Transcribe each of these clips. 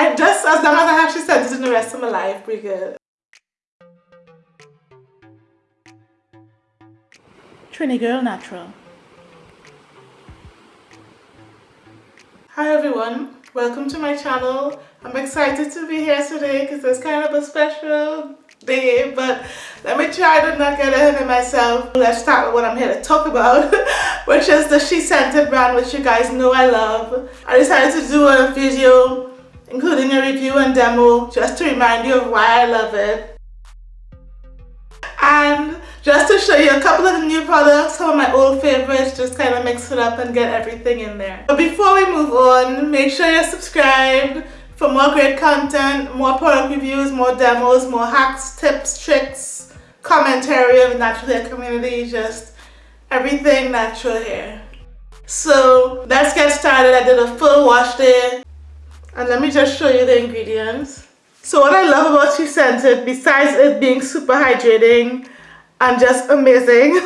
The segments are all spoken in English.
I just, as long as I have SheScentIt in the rest of my life, pretty good. Trini Girl Natural. Hi everyone, welcome to my channel. I'm excited to be here today because it's kind of a special day, but let me try to not get ahead of myself. Let's start with what I'm here to talk about, which is the SheScentIt brand, which you guys know I love. I decided to do a video, including a review and demo, just to remind you of why I love it. And just to show you a couple of the new products, some of my old favorites, just kind of mix it up and get everything in there. But before we move on, make sure you're subscribed for more great content, more product reviews, more demos, more hacks, tips, tricks, commentary of natural hair community, just everything natural hair. So let's get started. I did a full wash day and let me just show you the ingredients. So what I love about SheScentIt, besides it being super hydrating and just amazing,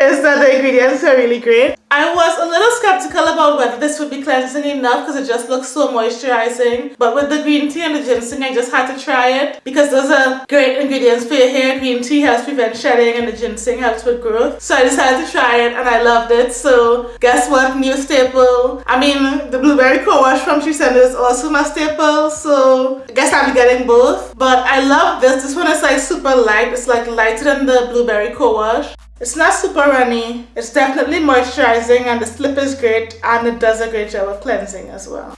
is that the ingredients are really great. I was a little skeptical about whether this would be cleansing enough because it just looks so moisturizing. But with the green tea and the ginseng, I just had to try it because those are great ingredients for your hair. Green tea helps prevent shedding and the ginseng helps with growth. So I decided to try it and I loved it. So guess what? New staple. I mean, the blueberry co-wash from Scented is also my staple. So I guess be getting both. But I love this. This one is like super light. It's like lighter than the blueberry co-wash. It's not super runny, it's definitely moisturizing and the slip is great and it does a great job of cleansing as well.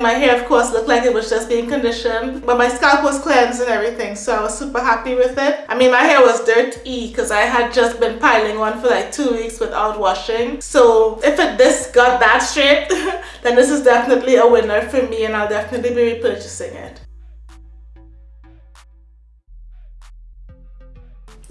My hair of course looked like it was just being conditioned but my scalp was cleansed and everything so I was super happy with it. I mean my hair was dirty because I had just been piling on for like two weeks without washing so if it this got that straight then this is definitely a winner for me and I'll definitely be repurchasing it.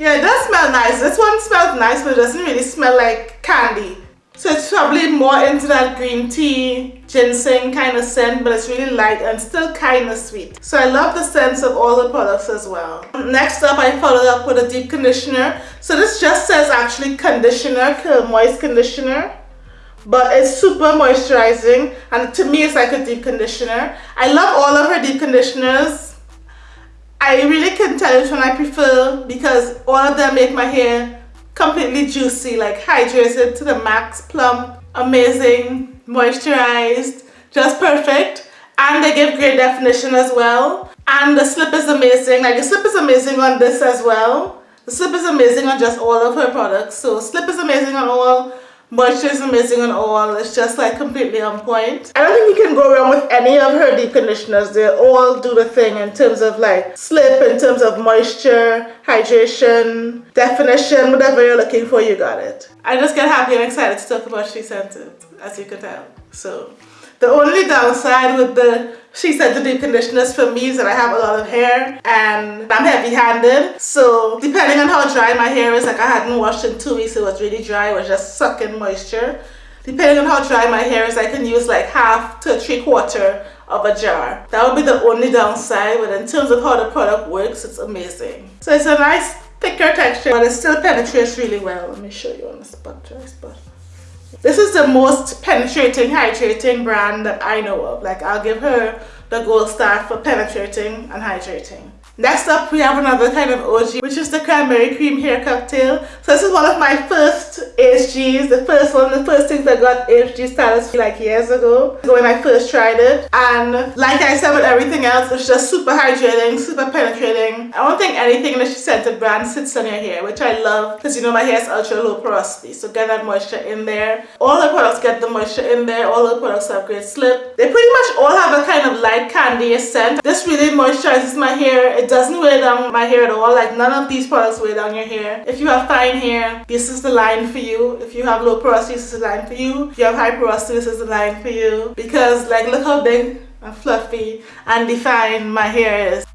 Yeah, it does smell nice. This one smells nice, but it doesn't really smell like candy. So it's probably more into that green tea, ginseng kind of scent, but it's really light and still kind of sweet. So I love the scents of all the products as well. Next up, I followed up with a deep conditioner. So this just says actually conditioner, moist conditioner but it's super moisturizing and to me it's like a deep conditioner. I love all of her deep conditioners I really can tell which one I prefer because all of them make my hair completely juicy, like hydrated to the max, plump, amazing, moisturized, just perfect. And they give great definition as well. And the slip is amazing, like the slip is amazing on this as well. The slip is amazing on just all of her products. So slip is amazing on all Moisture is amazing on all. It's just like completely on point. I don't think you can go wrong with any of her deep conditioners. They all do the thing in terms of like slip, in terms of moisture, hydration, definition, whatever you're looking for, you got it. I just get happy and excited to talk about SheScentIt, as you can tell. So the only downside with the she said to do conditioners for me that I have a lot of hair and I'm heavy handed so depending on how dry my hair is like I hadn't washed in two weeks it was really dry. It was just sucking moisture. Depending on how dry my hair is I can use like half to three quarter of a jar. That would be the only downside but in terms of how the product works it's amazing. So it's a nice thicker texture but it still penetrates really well. Let me show you on the spot dry spot this is the most penetrating, hydrating brand that I know of. Like I'll give her the gold star for penetrating and hydrating. Next up, we have another kind of OG, which is the cranberry cream hair cocktail. So this is one of my first HGs, the first one, the first things I got HG status like years ago, when I first tried it. And like I said with everything else, it's just super hydrating, super penetrating. I don't think anything in the scented brand sits on your hair, which I love because you know my hair is ultra low porosity. So get that moisture in there. All the products get the moisture in there. All the products have great slip. They pretty much all have a kind of light candy scent. This really moisturizes my hair. It doesn't weigh down my hair at all. Like none of these products weigh down your hair. If you have fine hair, this is the line for you. If you have low porosity, this is the line for you. If you have high porosity, this is the line for you. Because like look how big and fluffy and defined my hair is.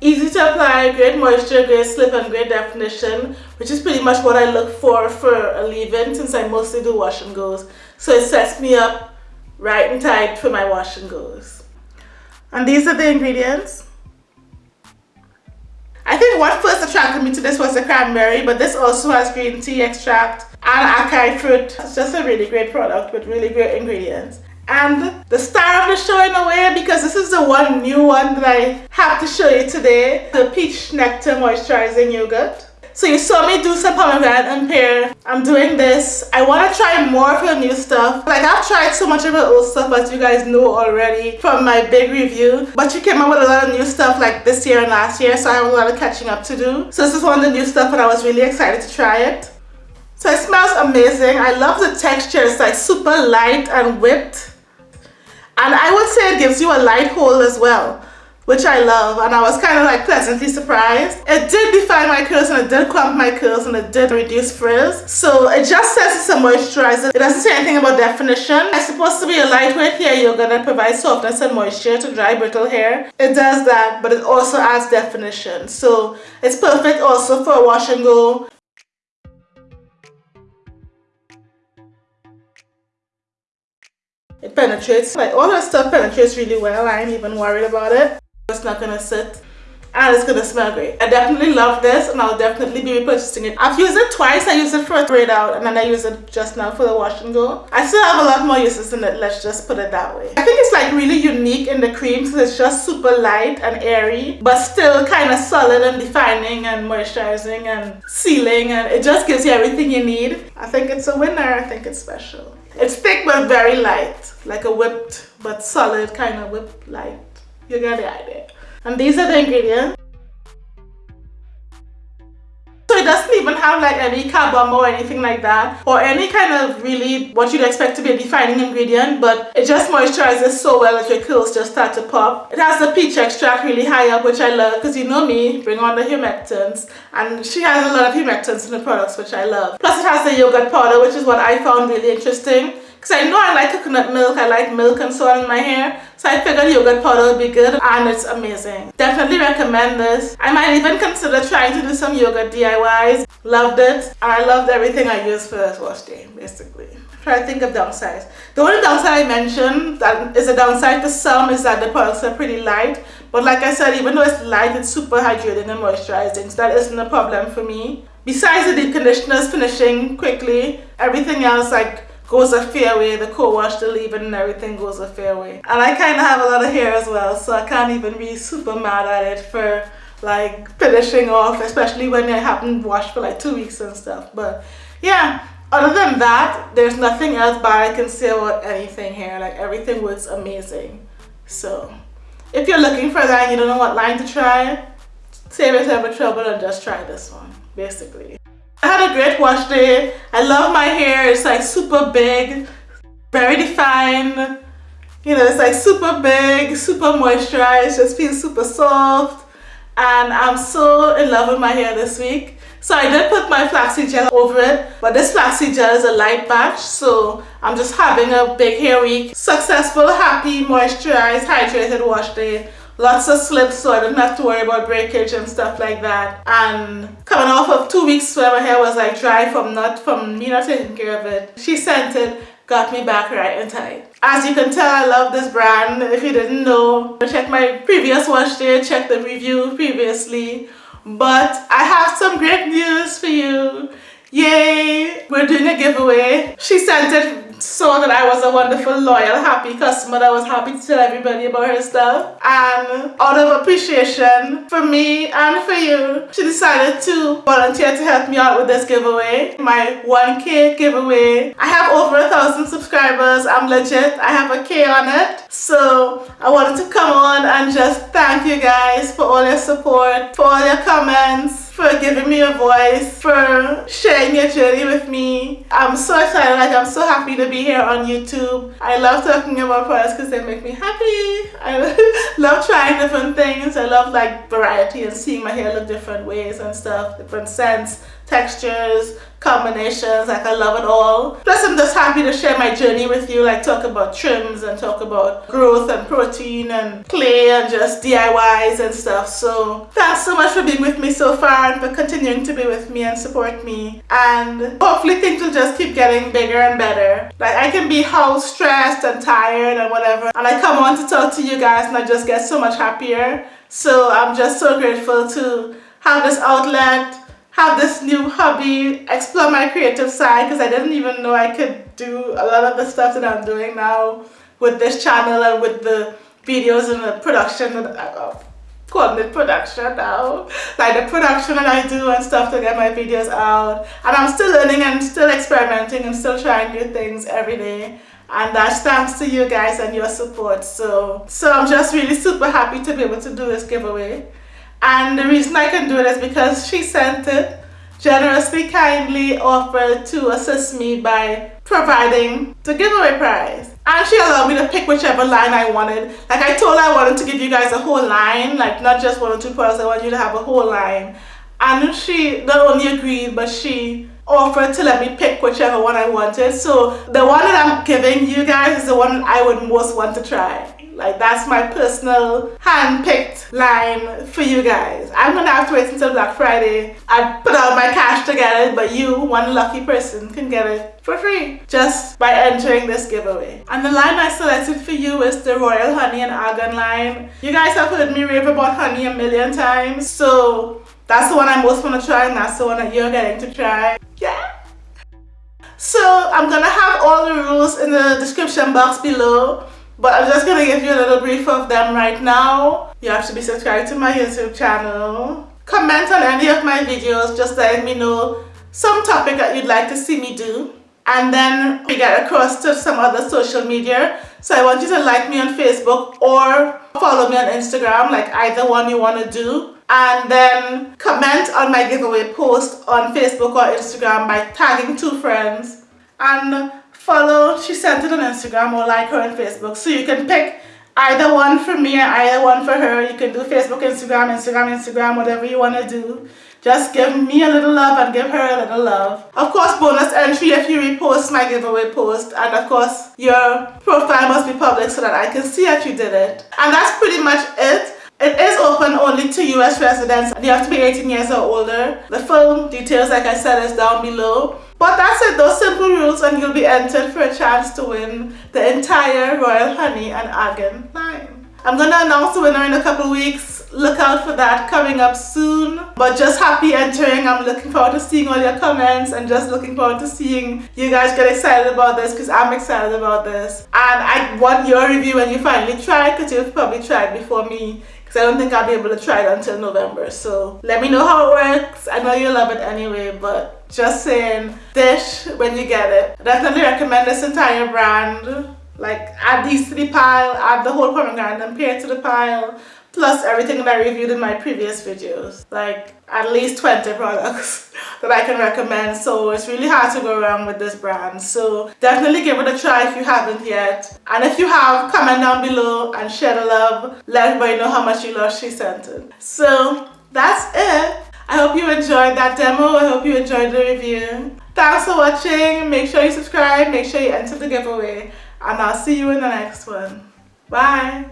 Easy to apply, great moisture, great slip and great definition which is pretty much what I look for for a leave-in since I mostly do wash and goes. So it sets me up right and tight for my wash and goes. And these are the ingredients. I think what first attracted me to this was the cranberry, but this also has green tea extract, and acai fruit. It's just a really great product with really great ingredients. And the star of the show in a way because this is the one new one that I have to show you today. The Peach Nectar Moisturizing Yogurt. So you saw me do some pomegranate and pear. I'm doing this. I want to try more of the new stuff. Like I've tried so much of the old stuff as you guys know already from my big review. But you came up with a lot of new stuff like this year and last year. So I have a lot of catching up to do. So this is one of the new stuff and I was really excited to try it. So it smells amazing. I love the texture. It's like super light and whipped. And I would say it gives you a light hold as well which I love and I was kind of like pleasantly surprised. It did define my curls and it did clump my curls and it did reduce frizz. So it just says it's a moisturizer. It doesn't say anything about definition. It's supposed to be a lightweight hair yogurt that provides softness and moisture to dry brittle hair. It does that but it also adds definition. So it's perfect also for a wash and go. It penetrates, like all that stuff penetrates really well. I ain't even worried about it. It's not gonna sit and it's gonna smell great. I definitely love this and I'll definitely be repurchasing it. I've used it twice. I used it for a braid out and then I use it just now for the wash and go. I still have a lot more uses in it, let's just put it that way. I think it's like really unique in the cream because it's just super light and airy but still kind of solid and defining and moisturizing and sealing and it just gives you everything you need. I think it's a winner. I think it's special. It's thick but very light, like a whipped but solid kind of whipped light. You get the idea. And these are the ingredients. So it doesn't even have like any carbon or anything like that or any kind of really what you'd expect to be a defining ingredient but it just moisturizes so well that your curls just start to pop. It has the peach extract really high up which I love because you know me, bring on the humectants and she has a lot of humectants in the products which I love. Plus it has the yogurt powder which is what I found really interesting because I know I like coconut milk, I like milk and so on in my hair. So I figured yogurt powder would be good and it's amazing. Definitely recommend this. I might even consider trying to do some yogurt DIYs. Loved it. I loved everything I used for this wash day, basically. Try to think of downsides. The only downside I mentioned that is a downside to some is that the products are pretty light. But like I said, even though it's light, it's super hydrating and moisturizing. So that isn't a problem for me. Besides the deep conditioners finishing quickly, everything else like goes a fair way. The co-wash, the leave-in and everything goes a fair way. And I kind of have a lot of hair as well, so I can't even be super mad at it for like finishing off, especially when I haven't washed for like two weeks and stuff. But yeah, other than that, there's nothing else bad I can say about anything here. Like everything works amazing. So if you're looking for that and you don't know what line to try, save yourself the trouble and just try this one, basically. I had a great wash day. I love my hair. It's like super big, very defined. You know, it's like super big, super moisturized, just feels super soft. And I'm so in love with my hair this week. So I did put my flaxseed gel over it, but this flaxseed gel is a light batch, so I'm just having a big hair week. Successful, happy, moisturized, hydrated wash day lots of slips so I didn't have to worry about breakage and stuff like that. And coming off of two weeks where my hair was like dry from not from me not taking care of it SheScentIt got me back right in time. As you can tell I love this brand. If you didn't know check my previous wash day check the review previously. But I have some great news for you yay we're doing a giveaway SheScentIt saw that I was a wonderful, loyal, happy customer that was happy to tell everybody about her stuff. And out of appreciation for me and for you, she decided to volunteer to help me out with this giveaway, my 1K giveaway. I have over a thousand subscribers. I'm legit. I have a K on it. So I wanted to come on and just thank you guys for all your support, for all your comments, for giving me a voice, for sharing your journey with me. I'm so excited, like I'm so happy to be here on YouTube. I love talking about products because they make me happy. I love trying different things. I love like variety and seeing my hair look different ways and stuff, different scents textures, combinations, like I love it all. Plus I'm just happy to share my journey with you, like talk about trims and talk about growth and protein and clay and just DIYs and stuff. So thanks so much for being with me so far and for continuing to be with me and support me. And hopefully things will just keep getting bigger and better. Like I can be how stressed and tired and whatever and I come on to talk to you guys and I just get so much happier. So I'm just so grateful to have this outlet have this new hobby, explore my creative side because I didn't even know I could do a lot of the stuff that I'm doing now with this channel and with the videos and the production that I, calling it production now. Like the production that I do and stuff to get my videos out. And I'm still learning and still experimenting and still trying new things every day. And that's thanks to you guys and your support. So so I'm just really super happy to be able to do this giveaway and the reason I can do it is because SheScentIt generously kindly offered to assist me by providing the giveaway prize. And she allowed me to pick whichever line I wanted. Like I told her I wanted to give you guys a whole line like not just one or two products I want you to have a whole line. And she not only agreed but she offered to let me pick whichever one I wanted. So the one that I'm giving you guys is the one I would most want to try like that's my personal hand-picked line for you guys. I'm gonna have to wait until Black Friday. I put all my cash to get it, but you, one lucky person, can get it for free just by entering this giveaway. And the line I selected for you is the Royal Honey and Argan line. You guys have heard me rave about honey a million times, so that's the one I most want to try and that's the one that you're getting to try. Yeah. So I'm gonna have all the rules in the description box below. But I'm just to give you a little brief of them right now. You have to be subscribed to my YouTube channel. Comment on any of my videos, just letting me know some topic that you'd like to see me do. And then we get across to some other social media. So I want you to like me on Facebook or follow me on Instagram, like either one you want to do. And then comment on my giveaway post on Facebook or Instagram by tagging two friends. And follow SheScentIt on Instagram or like her on Facebook. So you can pick either one for me or either one for her. You can do Facebook Instagram Instagram Instagram whatever you want to do. Just give me a little love and give her a little love. Of course bonus entry if you repost my giveaway post. And of course your profile must be public so that I can see that you did it. And that's pretty much it. It is open only to US residents. You have to be 18 years or older. The full details like I said is down below. But that's it, those simple rules and you'll be entered for a chance to win the entire Royal Honey and Argan line. I'm going to announce the winner in a couple weeks. Look out for that coming up soon. But just happy entering. I'm looking forward to seeing all your comments and just looking forward to seeing you guys get excited about this because I'm excited about this. And I want your review when you finally try it, because you've probably tried before me because I don't think I'll be able to try it until November. So let me know how it works. I know you love it anyway, but just saying, dish when you get it. Definitely recommend this entire brand. Like add these to the pile, add the whole pomegranate and pear to the pile plus everything that I reviewed in my previous videos. Like at least 20 products that I can recommend. So it's really hard to go wrong with this brand. So definitely give it a try if you haven't yet. And if you have comment down below and share the love. Let everybody know how much you love SheScentIt. So that's it I hope you enjoyed that demo. I hope you enjoyed the review. Thanks for watching. Make sure you subscribe. Make sure you enter the giveaway. And I'll see you in the next one. Bye